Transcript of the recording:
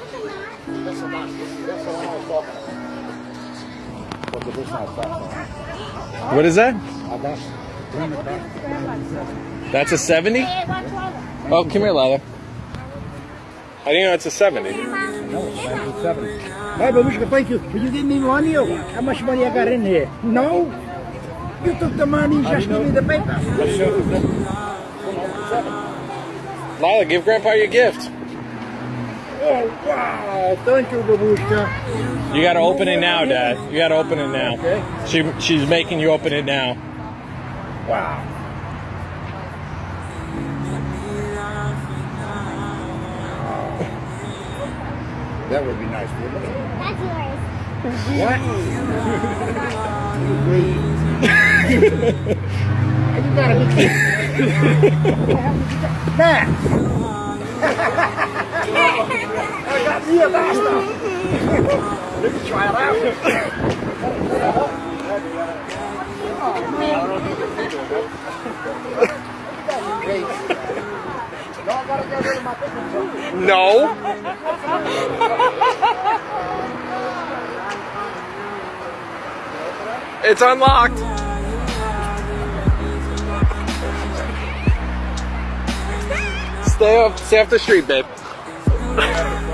That's the one I was talking about. But this not fast. What is that? I got bring. That's a 70? Oh, come here, Lila. I didn't know it's a 70. No, it's 97. Hey, Babushka, thank you. Will you give me money or? How much money I got in here? No. You took the money, you just give me the paper. Lila, give Grandpa your gift. Oh, wow. Thank you, Babushka. You gotta open it now, Dad. You gotta open it now. Okay. She, she's making you open it now. Wow. That would be nice, wouldn't it? That's yours. What? you gotta be kidding. Matt! I got me a basta. Let me try it out. Great. No, I gotta get rid of my picking truck. No. It's unlocked. Stay off, stay off the street, babe.